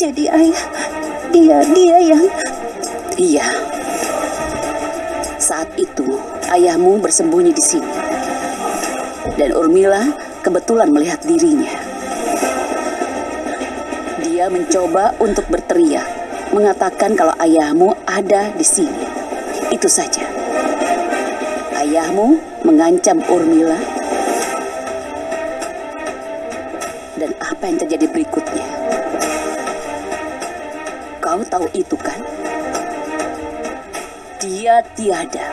Jadi ayah, dia, dia yang... Iya. Saat itu, ayahmu bersembunyi di sini. Dan Urmila kebetulan melihat dirinya. Dia mencoba untuk berteriak, mengatakan kalau ayahmu ada di sini. Itu saja. Ayahmu mengancam Urmila. Dan apa yang terjadi tahu itu kan? Dia tiada.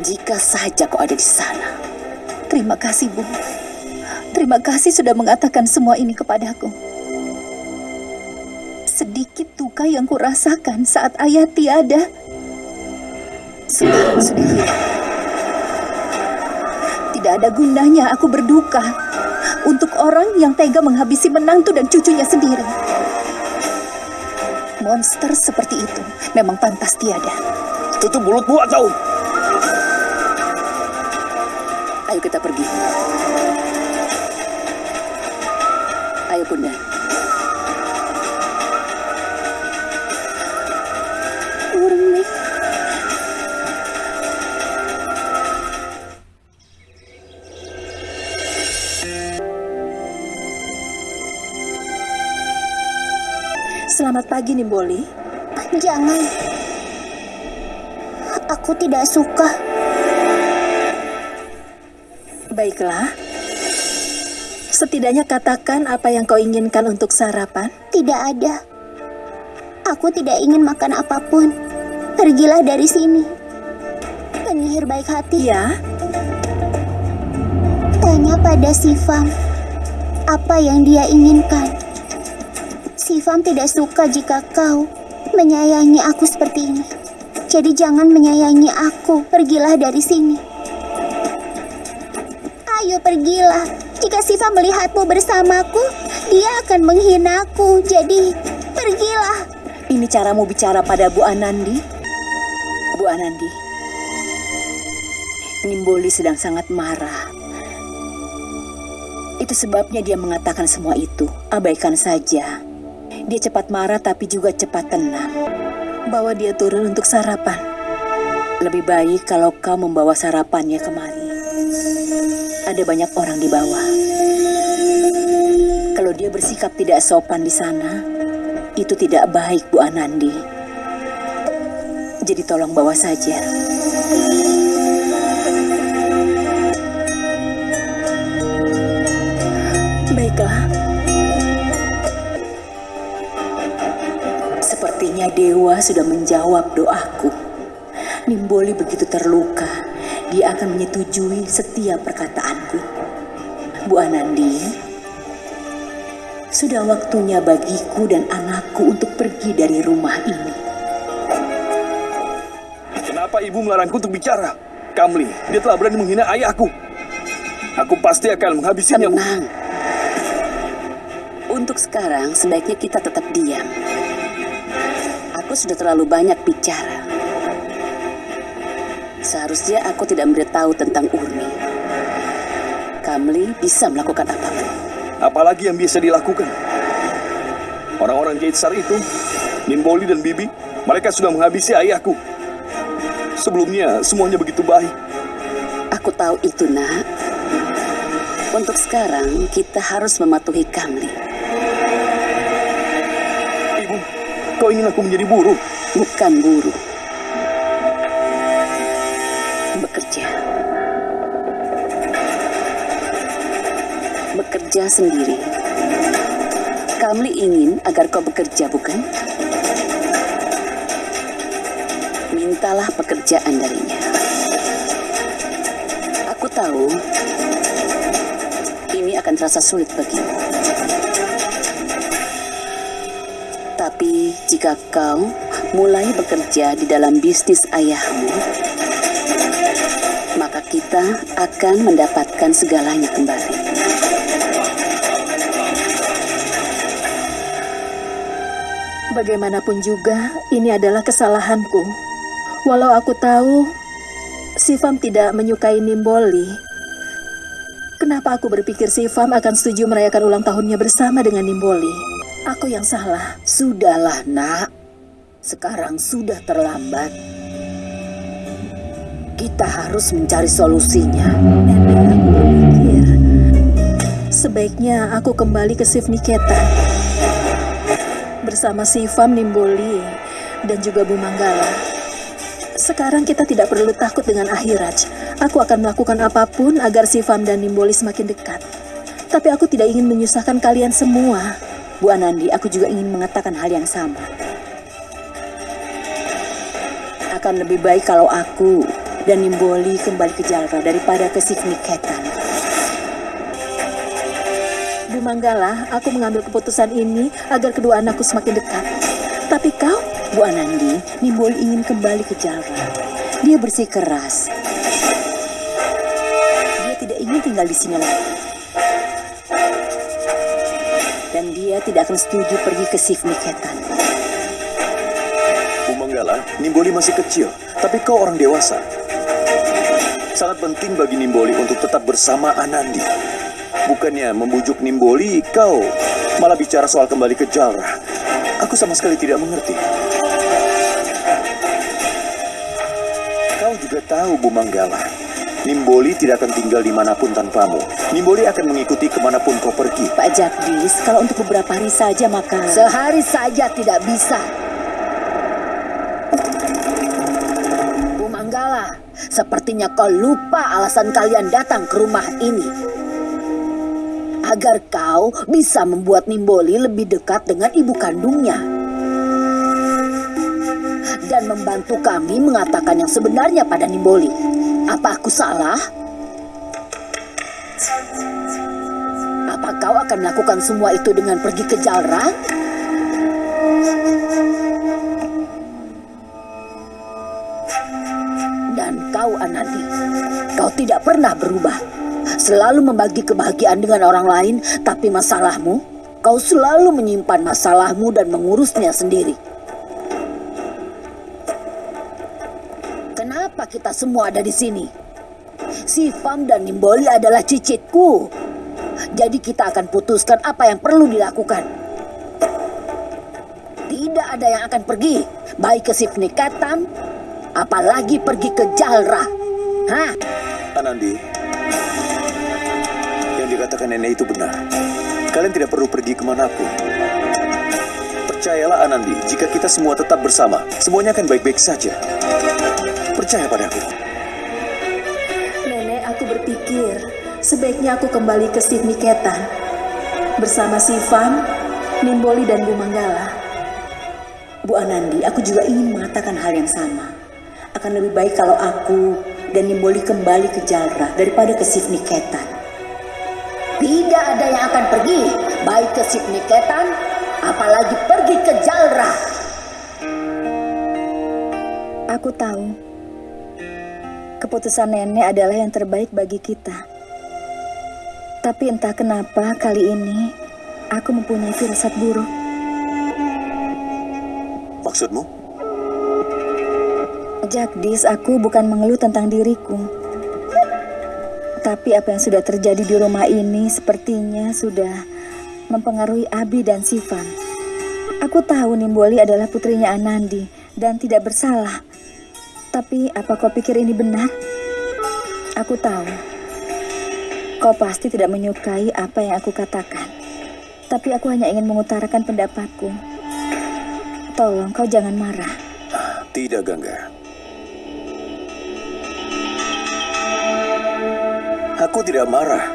Jika saja kau ada di sana. Terima kasih, Bu. Terima kasih sudah mengatakan semua ini kepadaku. Sedikit duka yang kurasakan saat ayah tiada. Sekarang sudah hilang. Tidak ada gunanya aku berduka untuk orang yang tega menghabisi menantu dan cucunya sendiri. Monster seperti itu memang pantas tiada. Tutup mulutmu atau... Ayo kita pergi. Ayo bunda. Selamat pagi, Nimboli. Jangan. Aku tidak suka. Baiklah. Setidaknya katakan apa yang kau inginkan untuk sarapan. Tidak ada. Aku tidak ingin makan apa pun. Pergilah dari sini. Penyihir baik hati. Ya, Tanya pada Sifam. Apa yang dia inginkan. Sifam tidak suka jika kau menyayangi aku seperti ini. Jadi jangan menyayangi aku. Pergilah dari sini. Ayo pergilah. Jika Siva melihatmu bersamaku, dia akan menghinaku. Jadi pergilah. ini caramu bicara pada Bu Anandi. Bu Anandi. Nimboli sedang sangat marah. Itu sebabnya dia mengatakan semua itu. Abaikan saja. Dia cepat marah tapi juga cepat tenang. Bawa dia turun untuk sarapan. Lebih baik kalau kau membawa sarapannya kemari. Ada banyak orang di bawah. Kalau dia bersikap tidak sopan di sana, itu tidak baik Bu Anandi. Jadi tolong bawa saja. Sepertinya dewa sudah menjawab doaku. Nimboli begitu terluka, dia akan menyetujui setiap perkataanku. Bu Anandi, sudah waktunya bagiku dan anakku untuk pergi dari rumah ini. Kenapa ibu melarangku untuk bicara? Kamli, dia telah berani menghina ayahku. Aku pasti akan menghabisinya. Bu. Tenang. Untuk sekarang, sebaiknya kita tetap diam. Aku sudah terlalu banyak bicara. Seharusnya aku tidak memberitahu tentang Urmi. Kamli bisa melakukan apa pun. Apalagi yang bisa dilakukan? Orang-orang Jaitsar itu, Nimboli dan Bibi, mereka sudah menghabisi ayahku. Sebelumnya semuanya begitu baik. Aku tahu itu, nak. Untuk sekarang, kita harus mematuhi Kamli. Kau ingin aku menjadi buruh? Bukan buruh. Bekerja. Bekerja sendiri. Kamli ingin agar kau bekerja, bukan? Mintalah pekerjaan darinya. Aku tahu ini akan terasa sulit bagimu. Tapi jika kau mulai bekerja di dalam bisnis ayahmu, maka kita akan mendapatkan segalanya kembali. bagaimanapun juga ini adalah kesalahanku. Walau aku tahu Sifam tidak menyukai Nimboli, Kenapa aku berpikir si Fam akan setuju merayakan ulang tahunnya bersama dengan Nimboli? Aku yang salah. Sudahlah, Nak. Sekarang sudah terlambat. Kita harus mencari solusinya. Sebaiknya aku kembali ke Sivniketan bersama si Fam Nimboli dan juga Bu Manggala. Sekarang kita tidak perlu takut dengan Ahiraj. Aku akan melakukan apa pun agar si Fam dan Nimboli semakin dekat. Tapi aku tidak ingin menyusahkan kalian semua. Bu Anandi, aku juga ingin mengatakan hal yang sama. Akan lebih baik kalau aku dan Nimboli kembali ke Jalra daripada ke Sivniketan. Bu Manggala, aku mengambil keputusan ini agar kedua anakku semakin dekat. Tapi kau, Bu Anandi, Nimboli ingin kembali ke Jalra. Dia bersikeras. Dia tidak ingin tinggal di sini lagi. Dan dia tidak akan setuju pergi ke Sivniketan. Bu Manggala, Nimboli masih kecil, tapi kau orang dewasa. Sangat penting bagi Nimboli untuk tetap bersama Anandi. Bukannya membujuk Nimboli, kau malah bicara soal kembali ke Jalra. Aku sama sekali tidak mengerti. Kau juga tahu, Bu Manggala. Nimboli tidak akan tinggal di mana pun tanpamu. Nimboli akan mengikuti ke mana pun kau pergi. Pak Jagdis, kalau untuk beberapa hari saja maka... Sehari saja tidak bisa. Bu Manggala, sepertinya kau lupa alasan kalian datang ke rumah ini. Agar kau bisa membuat Nimboli lebih dekat dengan ibu kandungnya. Dan membantu kami mengatakan yang sebenarnya pada Nimboli. Apa aku salah? Apa kau akan melakukan semua itu dengan pergi ke Jalra? Dan kau Anandi, kau tidak pernah berubah. Selalu membagi kebahagiaan dengan orang lain, tapi masalahmu, kau selalu menyimpan masalahmu dan mengurusnya sendiri. Semua ada di sini? Sifam dan Nimboli adalah cicitku. Jadi kita akan putuskan apa yang perlu dilakukan. Tidak ada yang akan pergi, baik ke Sifnikatan, apalagi pergi ke Jalra. Hah? Anandi, yang dikatakan nenek itu benar. Kalian tidak perlu pergi ke mana pun. Percayalah Anandi, jika kita semua tetap bersama, semuanya akan baik-baik saja. Percaya padaku. Nenek, aku berpikir sebaiknya aku kembali ke Sivniketan bersama si Fam, Nimboli dan Bu Manggala. Bu Anandi, aku juga ingin mengatakan hal yang sama. Akan lebih baik kalau aku dan Nimboli kembali ke Jalra daripada ke Sivniketan. Tidak ada yang akan pergi, baik ke Sivniketan, apalagi pergi ke Jalra. Aku tahu keputusan nenek adalah yang terbaik bagi kita. Tapi entah kenapa kali ini aku mempunyai firasat buruk. Maksudmu? Jagdis, aku bukan mengeluh tentang diriku. Tapi apa yang sudah terjadi di rumah ini sepertinya sudah mempengaruhi Abi dan Sifan. Aku tahu Nimboli adalah putrinya Anandi dan tidak bersalah. Tapi apa kau pikir ini benar? Aku tahu. Kau pasti tidak menyukai apa yang aku katakan. Tapi aku hanya ingin mengutarakan pendapatku. Tolong kau jangan marah. Tidak, Gangga. Aku tidak marah.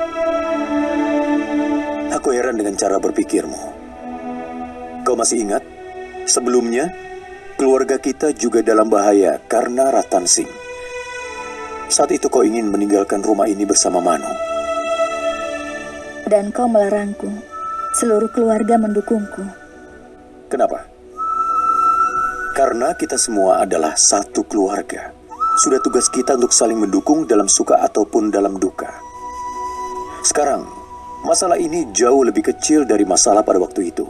Aku heran dengan cara berpikirmu. Kau masih ingat? Sebelumnya, keluarga kita juga dalam bahaya karena Ratan Singh. Saat itu kau ingin meninggalkan rumah ini bersama Manu. Dan kau melarangku. Seluruh keluarga mendukungku. Kenapa? Karena kita semua adalah satu keluarga. Sudah tugas kita untuk saling mendukung dalam suka ataupun dalam duka. Sekarang, masalah ini jauh lebih kecil dari masalah pada waktu itu.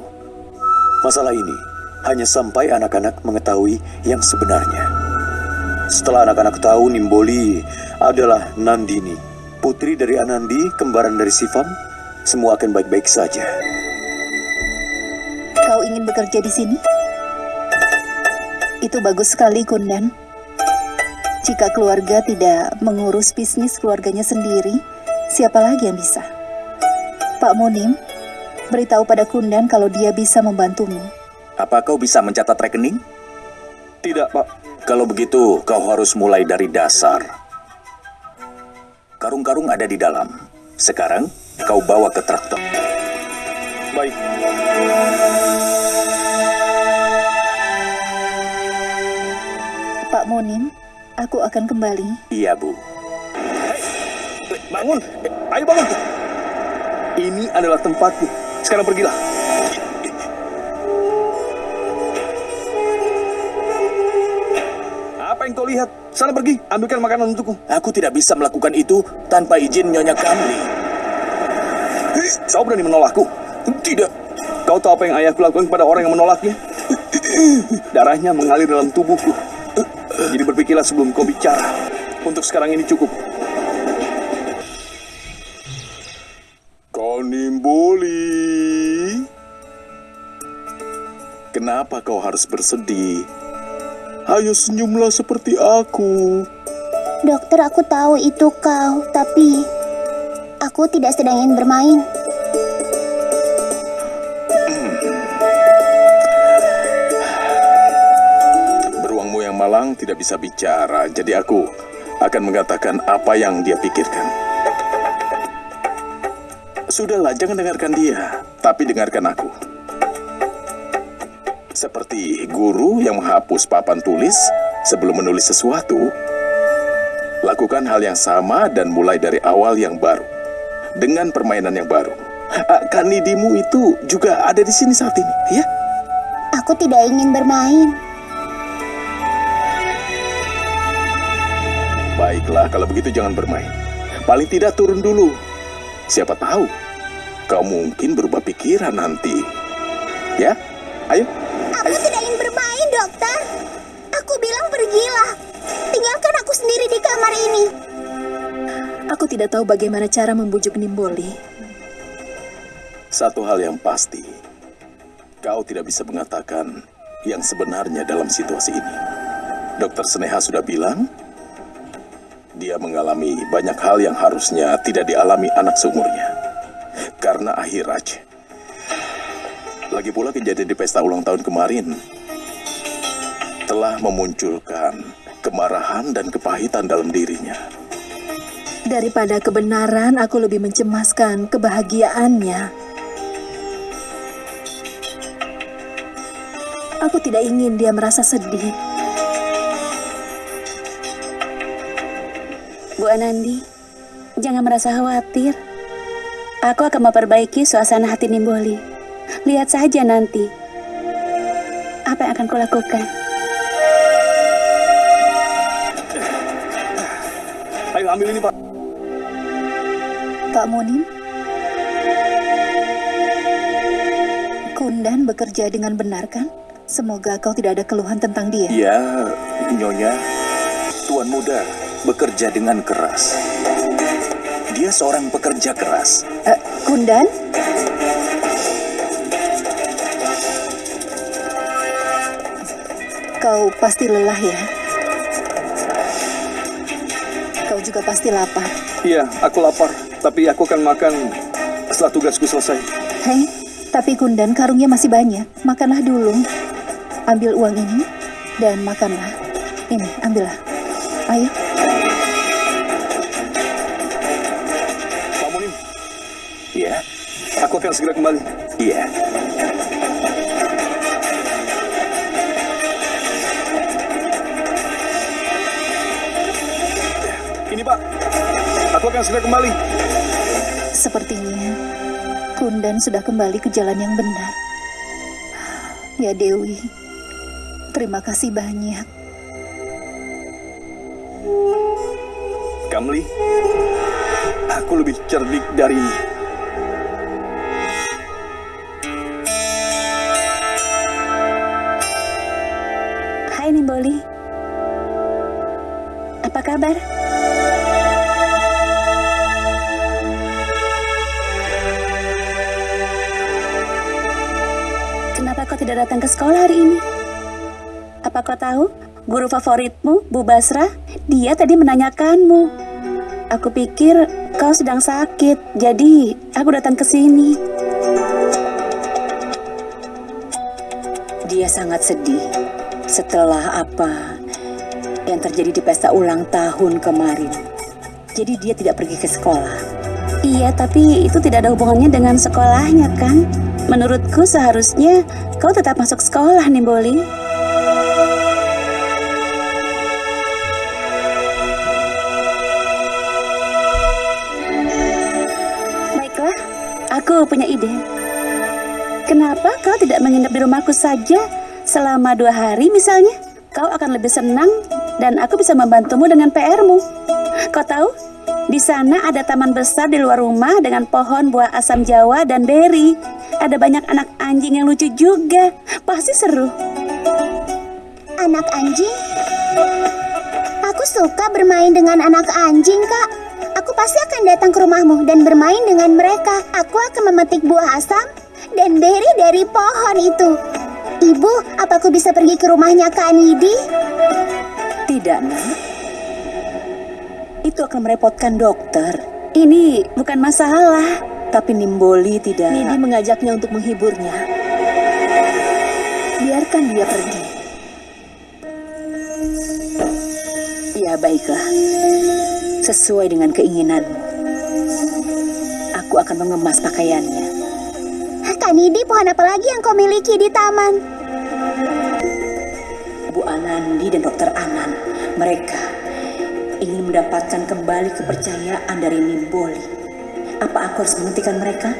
Masalah ini hanya sampai anak-anak mengetahui yang sebenarnya. Setelah anak-anak tahu Nimboli adalah Nandini, putri dari Anandi, kembaran dari Sivam, semua akan baik-baik saja. Kau ingin bekerja di sini? Itu bagus sekali, Kundan. Jika keluarga tidak mengurus bisnis keluarganya sendiri, siapa lagi yang bisa? Pak Munim, beritahu pada Kundan kalau dia bisa membantumu. Apa kau bisa mencatat rekening? Tidak, Pak. Kalau begitu, kau harus mulai dari dasar. Karung-karung ada di dalam. Sekarang, kau bawa ke traktor. Baik. Pak Munim, aku akan kembali. Iya, Bu. Bangun. Ayo bangun. Ini adalah tempatku. Sekarang pergilah. Lihat? Sana pergi, ambilkan makanan untukku. Aku tidak bisa melakukan itu tanpa izin Nyonya Kamli. Kau berani menolakku? Tidak. Kau tahu apa yang ayahku lakukan kepada orang yang menolaknya? Darahnya mengalir dalam tubuhku. Jadi berpikirlah sebelum kau bicara. Untuk sekarang ini cukup. Konimboli. Kenapa kau harus bersedih? Ayo senyumlah seperti aku. Dokter, aku tahu itu kau, tapi aku tidak sedang ingin bermain. Beruangmu yang malang tidak bisa bicara, jadi aku akan mengatakan apa yang dia pikirkan. Sudahlah, jangan dengarkan dia, tapi dengarkan aku. Seperti guru yang menghapus papan tulis sebelum menulis sesuatu, lakukan hal yang sama dan mulai dari awal yang baru. Dengan permainan yang baru. Kanidimu itu juga ada di sini saat ini, ya? Aku tidak ingin bermain. Baiklah, kalau begitu jangan bermain. Paling tidak turun dulu. Siapa tahu, kau mungkin berubah pikiran nanti. Ya, ayo. Dokter. Aku bilang pergilah. Tinggalkan aku sendiri di kamar ini. Aku tidak tahu bagaimana cara membujuk Nimboli. Satu hal yang pasti, kau tidak bisa mengatakan yang sebenarnya dalam situasi ini. Dokter Seneha sudah bilang, dia mengalami banyak hal yang harusnya tidak dialami anak seumurnya. Karena akhir aja. Lagi pula kejadian di pesta ulang tahun kemarin telah memunculkan kemarahan dan kepahitan dalam dirinya. Daripada kebenaran, aku lebih mencemaskan kebahagiaannya. Aku tidak ingin dia merasa sedih. Bu Anandi, jangan merasa khawatir. Aku akan memperbaiki suasana hati Nimboli. Lihat saja nanti. Apa yang akan kulakukan? Ambil ini, Pak. Pak Munim, Kundan bekerja dengan benar kan? Semoga kau tidak ada keluhan tentang dia. Ya, Nyonya, Tuan Muda bekerja dengan keras. Dia seorang pekerja keras. Eh, Kundan? Kau pasti lelah ya? Kau juga pasti lapar. Iya, aku lapar. Tapi aku akan makan setelah tugasku selesai. Hei, tapi Kundan karungnya masih banyak. Makanlah dulu. Ambil uang ini dan makanlah. Ini, ambillah. Ayo. Pak Munim, Ya, aku akan segera kembali. iya. Aku akan segera kembali. Sepertinya Kundan sudah kembali ke jalan yang benar. Ya Dewi, terima kasih banyak. Kamli, aku lebih cerdik darimu. Sekolah hari ini? Apa kau tahu, guru favoritmu, Bu Basra, dia tadi menanyakanmu. Aku pikir kau sedang sakit, jadi aku datang ke sini. Dia sangat sedih setelah apa yang terjadi di pesta ulang tahun kemarin. Jadi dia tidak pergi ke sekolah. Iya, tapi itu tidak ada hubungannya dengan sekolahnya, kan? Menurutku seharusnya kau tetap masuk sekolah, Nimboli. Baiklah, aku punya ide. Kenapa kau tidak menginap di rumahku saja selama dua hari misalnya? Kau akan lebih senang dan aku bisa membantumu dengan PR-mu. Kau tahu, di sana ada taman besar di luar rumah dengan pohon buah asam jawa dan beri. Ada banyak anak anjing yang lucu juga. Pasti seru. Anak anjing? Aku suka bermain dengan anak anjing, Kak. Aku pasti akan datang ke rumahmu dan bermain dengan mereka. Aku akan memetik buah asam dan beri dari pohon itu. Ibu, apa aku bisa pergi ke rumahnya Kak Nidi? Tidak, nak. Itu akan merepotkan dokter. Ini bukan masalah. Tapi Nimboli tidak. Nidi mengajaknya untuk menghiburnya. Biarkan dia pergi. Ya, baiklah. Sesuai dengan keinginanmu. Aku akan mengemas pakaiannya. Kak Nidi, pohon apa lagi yang kau miliki di taman? Bu Anandi dan Dokter Anan, mereka ingin mendapatkan kembali kepercayaan dari Nimboli. Apa aku harus menghentikan mereka?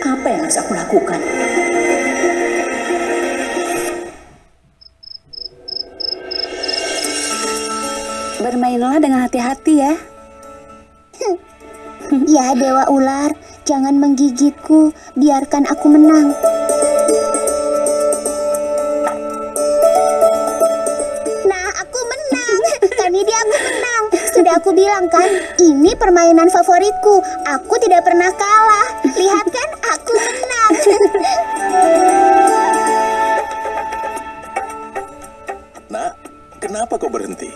Apa yang harus aku lakukan? Bermainlah dengan hati-hati ya. Ya, Dewa Ular, jangan menggigitku. Biarkan aku menang. Sudah aku bilang kan, ini permainan favoritku. Aku tidak pernah kalah. Lihat kan, aku menang. Nak, kenapa kau berhenti?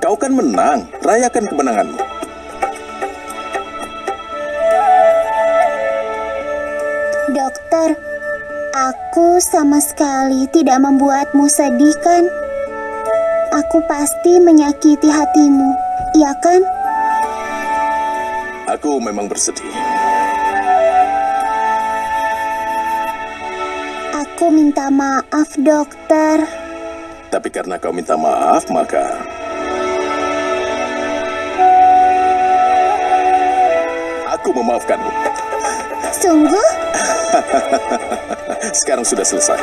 Kau kan menang, rayakan kemenanganmu. Dokter, aku sama sekali tidak membuatmu sedih kan? Aku pasti menyakiti hatimu, iya kan? Aku memang bersedih. Aku minta maaf, dokter. Tapi karena kau minta maaf, maka aku memaafkanmu. Sungguh? Sekarang sudah selesai.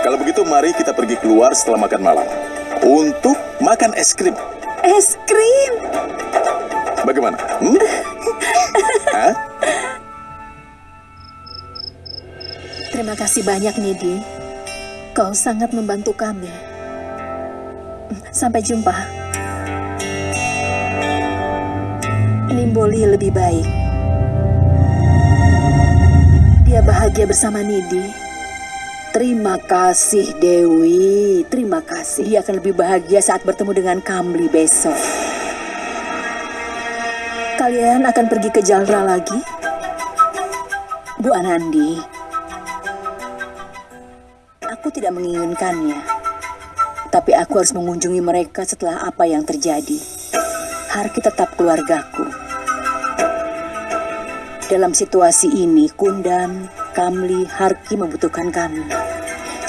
Kalau begitu, mari kita pergi keluar setelah makan malam untuk makan es krim. Es krim. Bagaimana? Hmm? Hah? Terima kasih banyak, Nidi. Kau sangat membantu kami. Sampai jumpa. Nimboli lebih baik. Dia bahagia bersama Nidi. Terima kasih, Dewi. Terima kasih. Dia akan lebih bahagia saat bertemu dengan Kamli besok. Kalian akan pergi ke Jalra lagi? Bu Anandi, aku tidak menginginkannya. Tapi aku harus mengunjungi mereka setelah apa yang terjadi. Harki tetap keluargaku. Dalam situasi ini, Kundan, Kamli, Harki membutuhkan kami.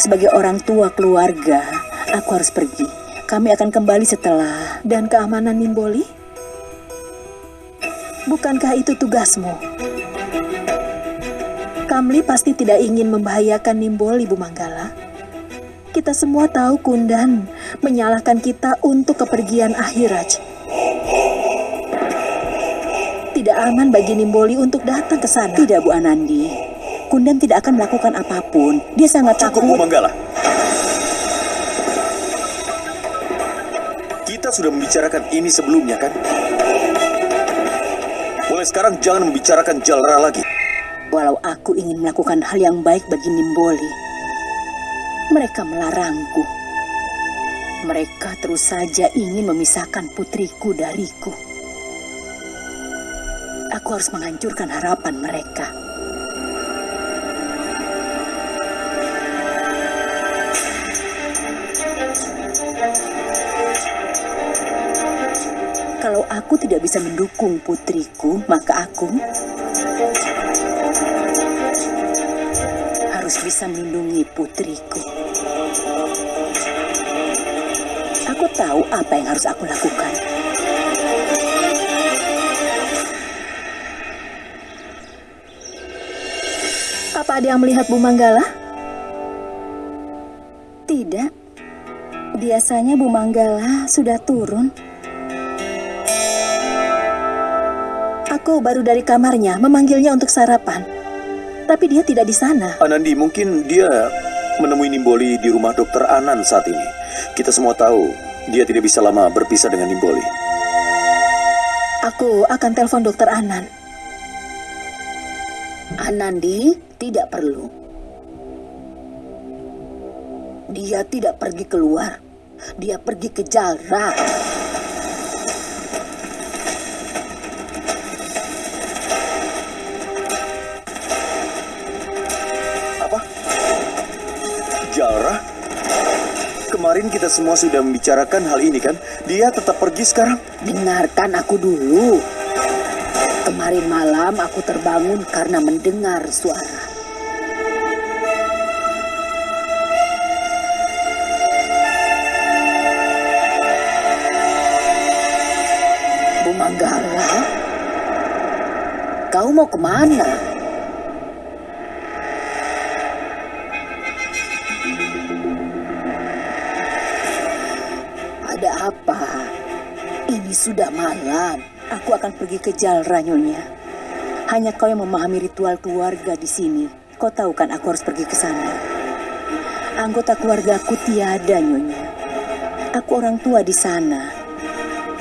Sebagai orang tua keluarga, aku harus pergi. Kami akan kembali setelah... Dan keamanan Nimboli? Bukankah itu tugasmu? Kamli pasti tidak ingin membahayakan Nimboli, Bu Manggala. Kita semua tahu Kundan menyalahkan kita untuk kepergian Ahiraj. Tidak aman bagi Nimboli untuk datang ke sana. Tidak, Bu Anandi. Kundan tidak akan melakukan apa pun. Dia sangat Cukup, takut. Bu Manggala. Kita sudah membicarakan ini sebelumnya, kan? Mulai sekarang jangan membicarakan Jalra lagi. Walau aku ingin melakukan hal yang baik bagi Nimboli, Mereka melarangku. Mereka terus saja ingin memisahkan putriku dariku. Aku harus menghancurkan harapan mereka. Kalau aku tidak bisa mendukung putriku, maka aku harus bisa melindungi putriku. Aku tahu apa yang harus aku lakukan. Apa ada yang melihat Bu Manggala? Tidak. Biasanya Bu Manggala sudah turun. Aku baru dari kamarnya memanggilnya untuk sarapan. Tapi dia tidak di sana. Anandi, mungkin dia menemui Nimboli di rumah dokter Anan saat ini. Kita semua tahu dia tidak bisa lama berpisah dengan Nimboli. Aku akan telepon dokter Anan. Anandi tidak perlu. Dia tidak pergi keluar. Dia pergi ke Jalra. Kemarin kita semua sudah membicarakan hal ini kan? Dia tetap pergi sekarang? Dengarkan aku dulu. Kemarin malam aku terbangun karena mendengar suara. Bu Manggala, kau mau ke mana? Apa? Ini sudah malam. Aku akan pergi ke Jalra, Nyonya. Hanya kau yang memahami ritual keluarga di sini. Kau tahu kan aku harus pergi ke sana. Anggota keluarga aku tiada, Nyonya. Aku orang tua di sana.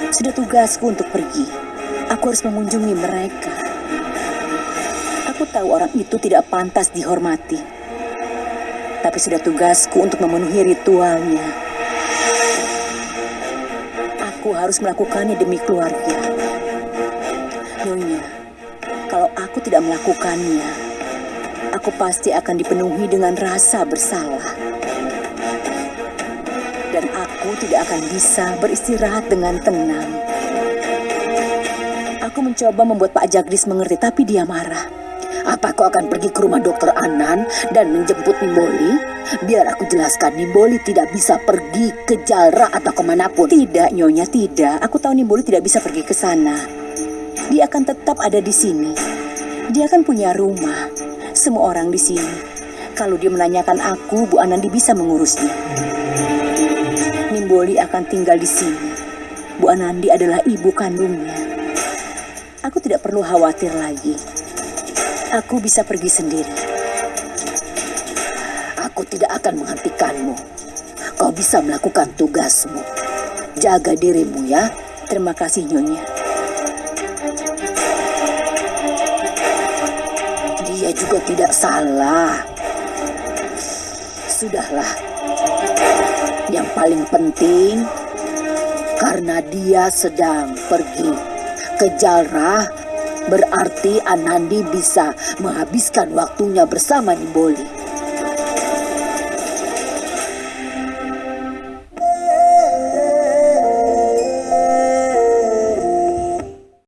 Sudah tugasku untuk pergi. Aku harus mengunjungi mereka. Aku tahu orang itu tidak pantas dihormati. Tapi sudah tugasku untuk memenuhi ritualnya. Harus melakukannya demi keluarga. Nyonya, kalau aku tidak melakukannya, aku pasti akan dipenuhi dengan rasa bersalah. Dan aku tidak akan bisa beristirahat dengan tenang. Aku mencoba membuat Pak Jagdis mengerti, tapi dia marah. Apa kau akan pergi ke rumah dokter Anan dan menjemput Nimboli? Biar aku jelaskan, Nimboli tidak bisa pergi ke Jalra atau ke mana pun. Tidak, Nyonya, tidak. Aku tahu Nimboli tidak bisa pergi ke sana. Dia akan tetap ada di sini. Dia kan punya rumah. Semua orang di sini. Kalau dia menanyakan aku, Bu Anandi bisa mengurusnya. Nimboli akan tinggal di sini. Bu Anandi adalah ibu kandungnya. Aku tidak perlu khawatir lagi. Aku bisa pergi sendiri. Aku tidak akan menghentikanmu. Kau bisa melakukan tugasmu. Jaga dirimu ya. Terima kasih Nyonya. Dia juga tidak salah. Sudahlah. Yang paling penting karena dia sedang pergi ke Jalrah berarti Anandi bisa menghabiskan waktunya bersama Nimboli.